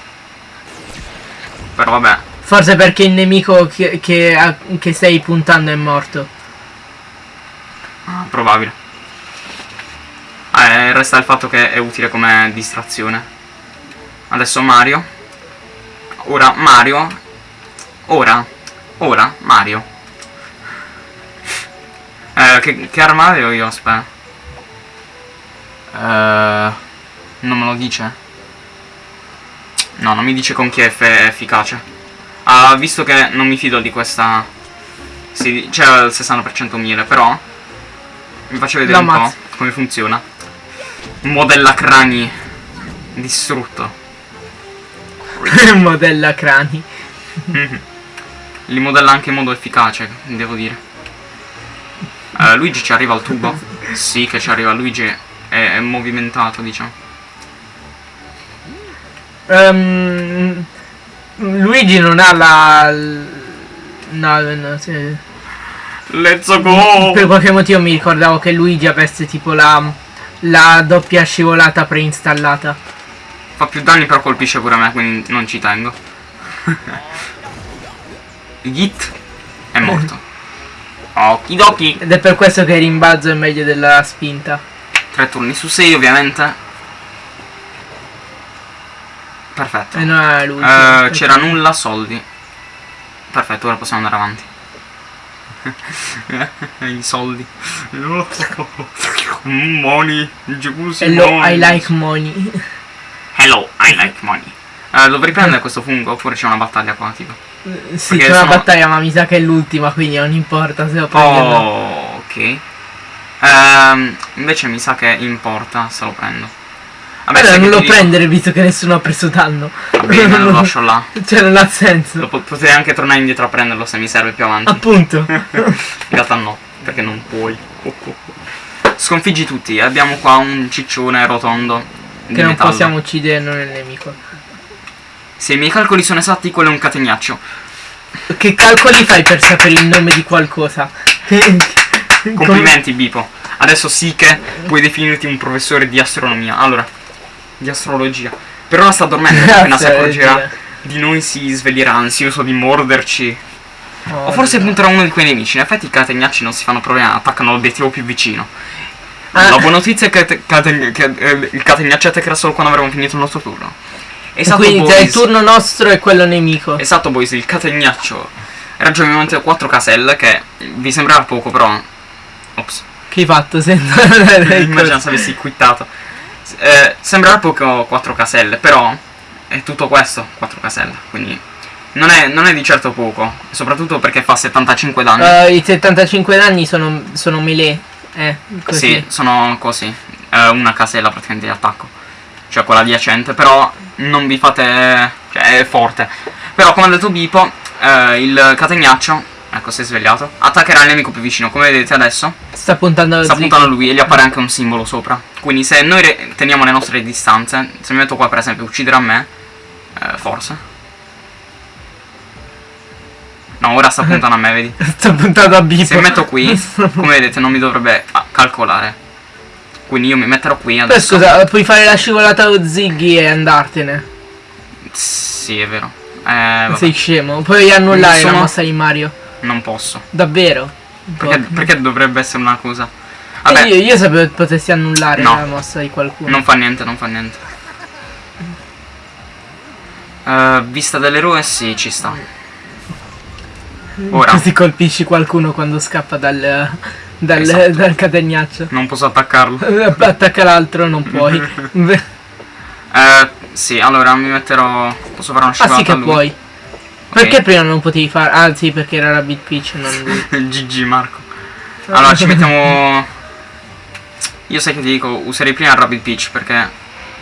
Però vabbè. Forse perché il nemico che, che, che stai puntando è morto. Ah, probabile. Eh, resta il fatto che è utile come distrazione. Adesso Mario. Ora Mario. Ora. Ora Mario. Eh, che, che arma avevo io? Aspetta. Eh, non me lo dice? No, non mi dice con chi è eff- è efficace. Ah, visto che non mi fido di questa... Sì, c'è il 60% miele, però... Vi faccio vedere La un po' ammazzo. come funziona. Modella crani distrutto. Modella crani. Li modella anche in modo efficace, devo dire. Eh, Luigi ci arriva al tubo. sì, che ci arriva. Luigi è, è movimentato, diciamo. Ehm, Luigi non ha la... No, no, sì. Let's go! Per qualche motivo mi ricordavo che Luigi avesse tipo la, la doppia scivolata preinstallata. Fa più danni però colpisce pure me, quindi non ci tengo. Git è morto. Okidoki. Ed è per questo che il rimbalzo è meglio della spinta. Tre turni su 6 ovviamente. Perfetto. E non ha Luigi. Eh, c'era nulla, soldi. Perfetto, ora possiamo andare avanti. I soldi. Money. Giusi Hello, money. I like money. Hello, I like money. Eh, dovrei prendere questo fungo oppure c'è una battaglia qua, tipo. sì, c'è una sono- battaglia, ma mi sa che è l'ultima, quindi non importa se lo prendo. Oh, ok. Ehm, invece mi sa che importa se lo prendo. Vabbè, Allora sai non lo dico- prendere visto che nessuno ha preso danno. Va bene, lo lascio là. Cioè non ha Lo senso. po- potrei anche tornare indietro a prenderlo se mi serve più avanti. Appunto. In realtà no, perché non puoi. Sconfiggi tutti, abbiamo qua un ciccione rotondo che non metallo. possiamo uccidere noi il nemico. Se i miei calcoli sono esatti, quello è un catenaccio. Che calcoli fai per sapere il nome di qualcosa? Complimenti, Bipo. Adesso sì che puoi definirti un professore di astronomia. Allora, di astrologia. Per ora sta dormendo, appena si accorgerà di noi si sveglierà ansioso di morderci. Oh, O forse punterà uno di quei nemici. In effetti i catenacci non si fanno problemi, attaccano l'obiettivo più vicino. Ah. La buona notizia è che, te- cate- che, eh, il catenacci attaccherà solo quando avremo finito il nostro turno. Esatto, Quindi tra il boys. turno nostro e quello nemico. Esatto, boys, il catenaccio raggiunge ovviamente 4 caselle, che vi sembrerà poco, però... Ops. Che hai fatto senza Immagina se avessi quittato. Eh, sembrerà poco 4 caselle, però è tutto questo, 4 caselle, quindi non è, non è di certo poco, soprattutto perché fa 75 danni. Eh, I 75 danni sono, sono melee. Eh, così. Sì, sono così, eh, una casella praticamente di attacco, cioè quella adiacente, però non vi fate... cioè è forte. Però come ha detto Bipo, eh, il catenaccio, ecco si è svegliato, attaccherà il nemico più vicino, come vedete adesso. Sta puntando sta Ziggy. puntando lui e gli appare anche un simbolo sopra. Quindi se noi teniamo le nostre distanze, se mi metto qua per esempio ucciderà me, eh, forse. No, ora sta puntando a me, vedi. Sta puntando a Bipo. Se mi metto qui, come vedete non mi dovrebbe ah, calcolare. Quindi io mi metterò qui adesso. scusa, puoi fare la scivolata a Ziggy e andartene. Sì, è vero. Eh, Sei scemo. Puoi annullare Sono- la mossa di Mario. Non posso. Davvero? Perché, perché dovrebbe essere una cosa? Eh, Vabbè, Io, io sapevo che potessi annullare No. la mossa di qualcuno. non fa niente, non fa niente. Eh, vista dell'eroe, sì, ci sta. Ora, Così colpisci qualcuno quando scappa dal, dal, Esatto. dal catenaccio. non posso attaccarlo. Attacca l'altro, non puoi. Eh, sì, allora mi metterò... Posso fare una ah sì scivolata che puoi. Perché prima non potevi fare? Ah sì, perché era Rabbit Peach, non lui. GG Marco. Allora ci mettiamo... Io sai che ti dico, userei prima il Rabbit Peach perché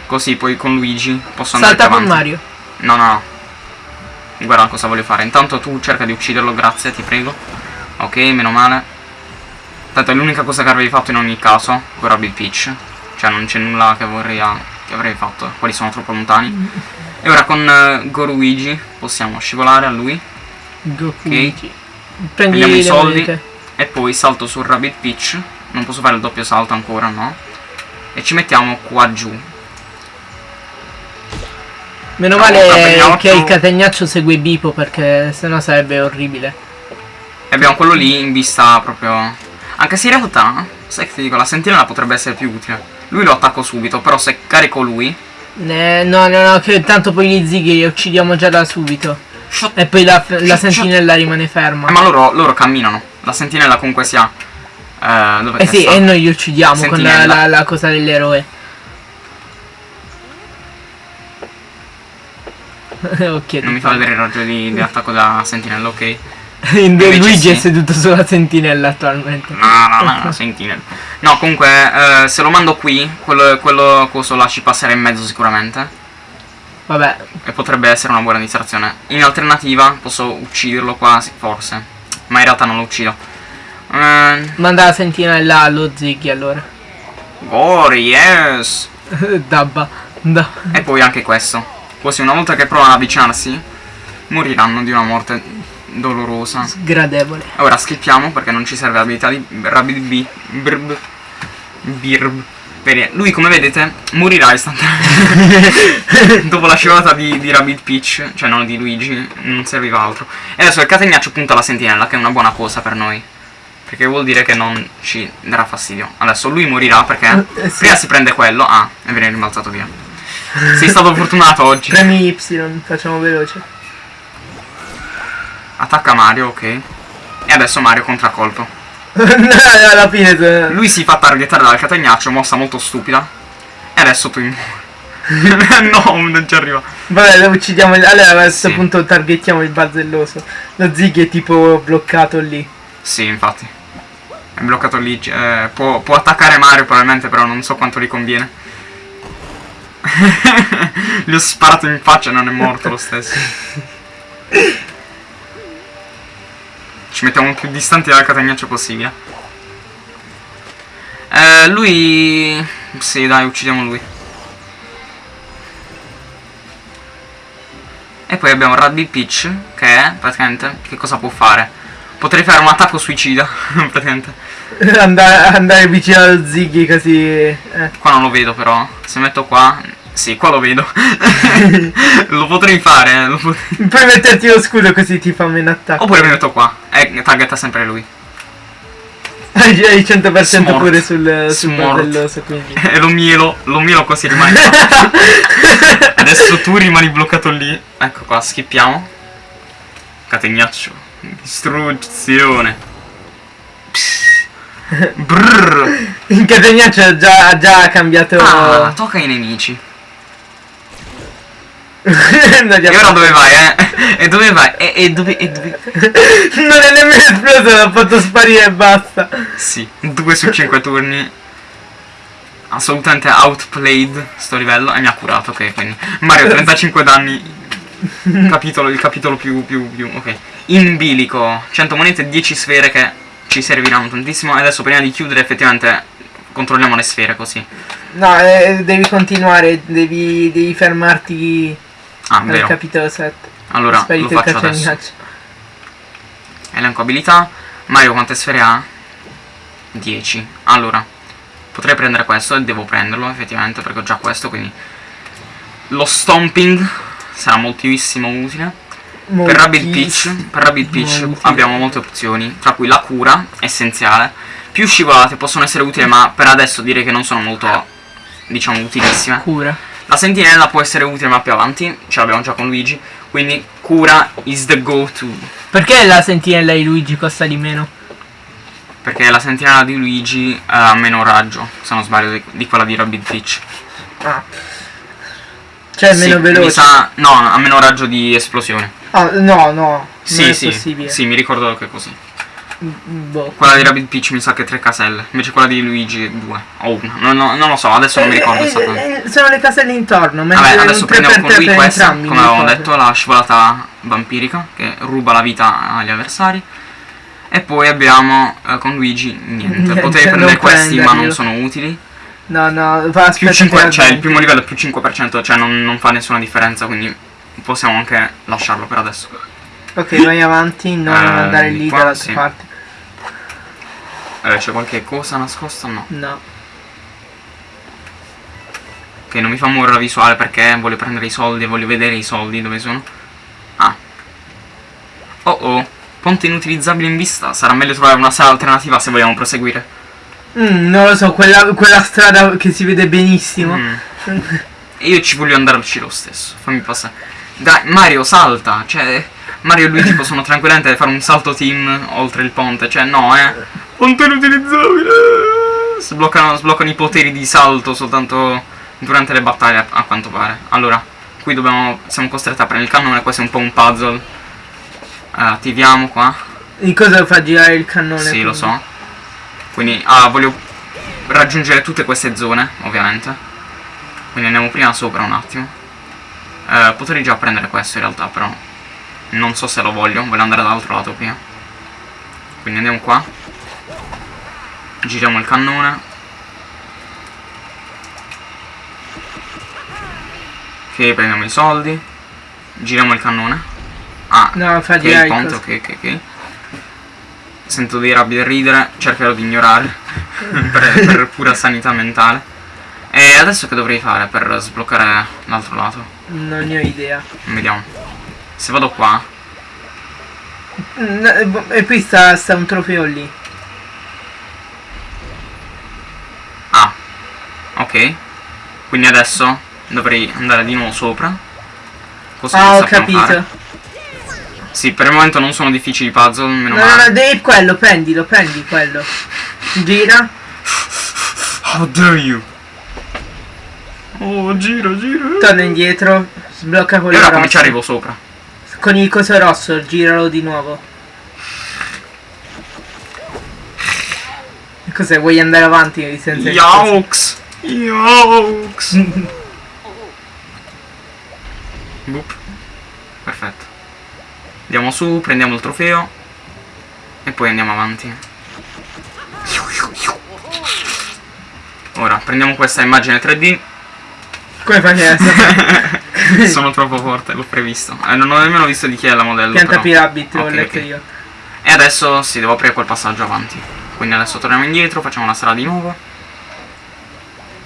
così poi con Luigi posso andare Salta con. Mario. No, no, no. Guarda cosa voglio fare. Intanto tu cerca di ucciderlo, grazie, ti prego. Ok, meno male. Tanto è l'unica cosa che avrei fatto in ogni caso con Rabbit Peach. Cioè non c'è nulla che vorrei che avrei fatto. Quelli sono troppo lontani. E ora con eh, Goruigi possiamo scivolare a lui. Goku. Ok. Prendi Prendiamo i soldi. monete. E poi salto sul Rabbit Peach. Non posso fare il doppio salto ancora, no? E ci mettiamo qua giù. Meno male Catenaccio. che il catenaccio segue Bipo perché sennò sarebbe orribile. E abbiamo quello lì in vista proprio... Anche se in realtà, sai che ti dico, la sentinella potrebbe essere più utile. Lui lo attacco subito, però se carico lui... Eh, no, no, no, che tanto poi gli zighi li uccidiamo già da subito. Shot- E poi la, la Shot- sentinella rimane ferma. Eh, ma loro, loro camminano. La sentinella comunque sia... Eh, dove Eh sì, sta? e noi li uccidiamo con la, Sentinella. la- la cosa dell'eroe. ok. Non mi fa vedere il raggio di, di attacco da sentinella, ok? Luigi Invece è sì. seduto sulla sentinella attualmente. No, no, no, no, sentinella. No, comunque, eh, se lo mando qui, quello, quello coso là ci passerà in mezzo sicuramente. Vabbè, E potrebbe essere una buona distrazione. In alternativa, posso ucciderlo qua, forse. Ma in realtà non lo uccido. Eh, manda la sentinella allo zighi allora. Gore, yes! Dabba. Da. E poi anche questo. Così una volta che provano ad avvicinarsi, moriranno di una morte dolorosa. Sgradevole. Ora skippiamo perché non ci serve l'abilità di Rabbit B. Birb. Birb. Bene, lui come vedete morirà istantaneamente. Dopo la scivolata di, di Rabbit Peach, cioè non di Luigi, non serviva altro. E adesso il catenaccio punta la sentinella, che è una buona cosa per noi. Perché vuol dire che non ci darà fastidio. Adesso lui morirà perché Eh, sì. prima si prende quello. Ah, e viene rimbalzato via. Sei stato fortunato oggi. Premi Y, facciamo veloce. Attacca Mario, ok. E adesso Mario contraccolpo. Alla fine se- Lui si fa targettare dal catenaccio, mossa molto stupida. E adesso tu no, non ci arriva. Vabbè, lo uccidiamo. Allora a questo Sì. punto targettiamo il bazzelloso. Lo zighi è tipo bloccato lì. Sì, infatti. È bloccato lì. eh, può, può attaccare Mario probabilmente, però non so quanto gli conviene. Gli ho sparato in faccia e non è morto lo stesso. Ci mettiamo più distanti dal catenaccio possibile. Eh, lui... Sì, dai, uccidiamo lui. E poi abbiamo Radby Peach, che è, praticamente, che cosa può fare? Potrei fare un attacco suicida, praticamente. andare, andare vicino allo zighi così. eh. Qua non lo vedo però. Se metto qua... Sì, qua lo vedo. lo potrei fare, eh, potrei- Puoi metterti lo scudo così ti fa meno attacco. Oppure mi metto qua. E targetta sempre lui. Hai hai il 100% Smart. pure sul, sul bazzelloso quindi. E lo mielo, lo mielo così rimane. Adesso tu rimani bloccato lì. Ecco qua, schippiamo. Catenaccio. Distruzione. Brrr. Il catenaccio ha già, ha già cambiato. Ah, tocca ai nemici. E ora dove vai, eh? E dove vai? E, e dove... E dove... non è nemmeno esploso, l'ho fatto sparire e basta. Sì, 2 su 5 turni. Assolutamente outplayed sto livello e mi ha curato, ok, quindi Mario 35 danni. Capitolo, il capitolo più, più, più, ok. In bilico, 100 monete, 10 sfere che ci serviranno tantissimo. E adesso prima di chiudere effettivamente controlliamo le sfere così. No, eh, devi continuare, devi, devi fermarti Ah, al vero. capitolo 7. Allora, lo Sparito faccio adesso. Elenco abilità. Mario quante sfere ha? 10. Allora, potrei prendere questo e devo prenderlo effettivamente perché ho già questo, quindi... Lo stomping sarà moltissimo utile. Per Moltissimo. Rabbit Peach, per Rabbit Peach Molti. abbiamo molte opzioni, tra cui la cura, essenziale. Più scivolate possono essere utili, ma per adesso direi che non sono molto, diciamo, utilissime. Cura. La sentinella può essere utile, ma più avanti, ce l'abbiamo già con Luigi. Quindi cura is the go-to. Perché la sentinella di Luigi costa di meno? Perché la sentinella di Luigi ha meno raggio, se non sbaglio, di, di quella di Rabbit Peach. Ah. Cioè è Sì, meno mi veloce. sa- no, ha meno raggio di esplosione. Ah, no, no. Sì, sì, sì, mi ricordo che è così. Boh. Quella di Rabbit Peach mi sa che 3 caselle, invece quella di Luigi 2 o 1. Non, non- non lo so, adesso non mi ricordo Eh, esattamente. eh, sono le caselle intorno, mentre Vabbè, adesso un 3 prendiamo con 3 lui questa, entrambi. come avevamo detto, la scivolata vampirica che ruba la vita agli avversari. E poi abbiamo eh, con Luigi niente. Niente, Potevi prendere questi ma non sono utili. No, no, va Più aspetta 5, che cioè il primo livello è più 5%, cioè non, non fa nessuna differenza, quindi possiamo anche lasciarlo per adesso. Ok, vai avanti, non Eh, andare lì qua, dall'altra sì. parte. Eh, c'è qualche cosa nascosta? No. No. Che non mi fa muovere la visuale perché voglio prendere i soldi e voglio vedere i soldi dove sono. Ah. Oh oh. Ponte inutilizzabile in vista. Sarà meglio trovare una sala alternativa se vogliamo proseguire. Mm, non lo so, quella, quella strada che si vede benissimo. Mm. E io ci voglio andarci lo stesso. Fammi passare. Dai, Mario salta. Cioè, Mario e Luigi possono tranquillamente fare un salto team oltre il ponte. Cioè, no, eh. Ponte inutilizzabile. Sbloccano, sbloccano i poteri di salto soltanto durante le battaglie, a, quanto pare. Allora, qui dobbiamo. Siamo costretti a prendere il cannone. Questo è un po' un puzzle. Eh, attiviamo qua. Di cosa fa girare il cannone? Sì, lo quindi? so. Quindi, ah, voglio raggiungere tutte queste zone, ovviamente. Quindi andiamo prima sopra un attimo. Eh, potrei già prendere questo in realtà, però non so se lo voglio. Voglio andare dall'altro lato prima. Quindi andiamo qua. Giriamo il cannone. Ok, prendiamo i soldi. Giriamo il cannone. Ah, No, fa ok, girare il ponte, ok, ok, ok. Sento dei rabbi da ridere, cercherò di ignorare per, per pura sanità mentale. E adesso che dovrei fare per sbloccare l'altro lato? Non ne ho idea. Vediamo. Se vado qua, boh, E qui sta, sta un trofeo lì. ah, ok. Quindi adesso dovrei andare di nuovo sopra. Cosa Ah, ho capito. fare. Sì, per il momento non sono difficili puzzle, meno No, no, male. no, devi quello, prendilo, prendi quello. Gira. How dare you? Oh, gira, gira. Torna indietro. Sblocca E quello ora rosso. come ci arrivo sopra? Con il coso rosso, giralo di nuovo. E Cos'è? Vuoi andare avanti senza? Yaux! Yaux! Boop. Perfetto. Andiamo su, prendiamo il trofeo e poi andiamo avanti. Ora prendiamo questa immagine 3D. Come fai adesso? Sono troppo forte, l'ho previsto. Eh, non ho nemmeno visto di chi è la modello. Pianta. Pirabit, l'ho Ok, letto ok. io. E adesso sì, devo aprire quel passaggio avanti. Quindi adesso torniamo indietro, facciamo la strada di nuovo.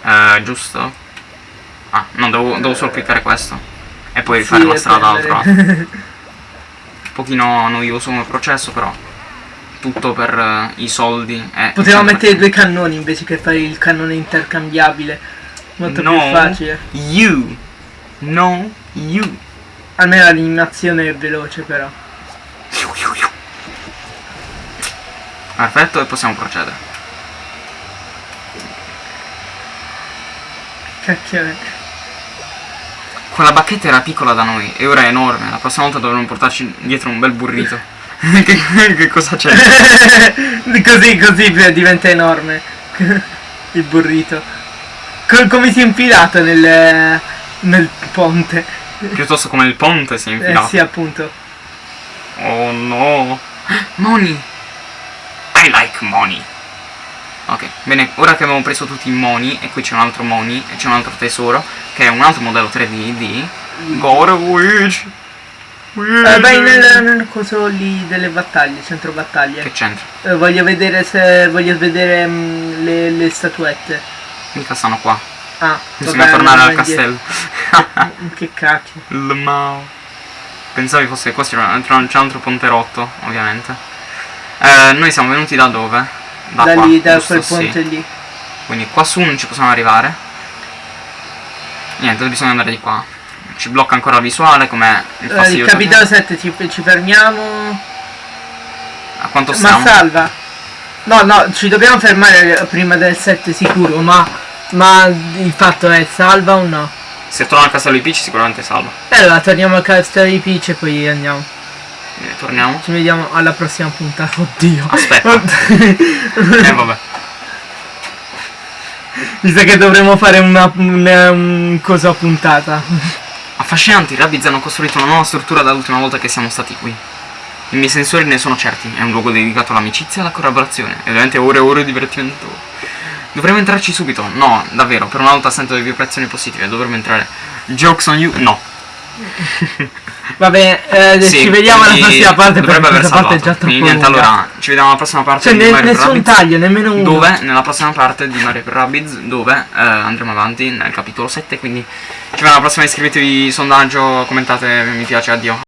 Eh, giusto? Ah, no, devo, devo solo cliccare questo. E poi rifare Sì, la strada prendere. Un pochino noioso come processo, però. Tutto per eh, i soldi. E Potevamo sempre- mettere due cannoni invece che fare il cannone intercambiabile. Molto No. più facile. You. No, you. Almeno l'animazione è veloce però. Perfetto, e possiamo procedere. Cacchio. Quella bacchetta era piccola da noi e ora è enorme. La prossima volta dovremmo portarci dietro un bel burrito. che, che cosa c'è? così, così diventa enorme. il burrito. Co- come si è infilato nel, nel ponte. Piuttosto come il ponte si è Eh infilato. sì, appunto. Oh no. Money. I like money. Ok, bene, ora che abbiamo preso tutti i money e qui c'è un altro money e c'è un altro tesoro che è un altro modello 3D di God of Luigi. Eh, vai nel, nel coso lì delle battaglie, centro battaglie. Che c'entra? Eh, voglio vedere se. voglio vedere mm, le, le statuette. Mica stanno qua. Ah, Bisogna vabbè, tornare al castello. che cacchio. Il Mao. Pensavi fosse qua, c'è un altro ponte rotto, ovviamente. Eh, noi siamo venuti da dove? Da, qua, lì, da quel Sì. ponte lì. Quindi qua su non ci possiamo arrivare. Niente, bisogna andare di qua. Ci blocca ancora la visuale, come il Eh, fastidio. il capitano 7 ci, ci fermiamo. A quanto Ma stiamo? salva. No, no, ci dobbiamo fermare prima del 7 sicuro, ma. Ma il fatto è salva o no? Se torna al castello di Peach sicuramente salva. E allora torniamo al castello di Peach e poi andiamo. Quindi torniamo. Ci vediamo alla prossima puntata. Oddio. Aspetta. Eh vabbè. Mi sa che dovremmo fare una, una, un cosa puntata. Affascinanti, i Rabbids hanno costruito una nuova struttura dall'ultima volta che siamo stati qui. I miei sensori ne sono certi, è un luogo dedicato all'amicizia e alla collaborazione, e ovviamente ore e ore di divertimento. Dovremmo entrarci subito, no, davvero, per una volta sento le vibrazioni positive, dovremmo entrare. Jokes on you? No. Vabbè, eh, Sì, ci vediamo alla prossima parte perché dovrebbe aver questa parte è già troppo Quindi niente, allora ci vediamo alla prossima parte Cioè, di ne- Mario nessun Rabbids. taglio, nemmeno uno. Dove? Nella prossima parte di Mario Rabbids, dove eh, andremo avanti nel capitolo 7, quindi ci vediamo alla prossima, iscrivetevi, sondaggio, commentate, mi piace, addio.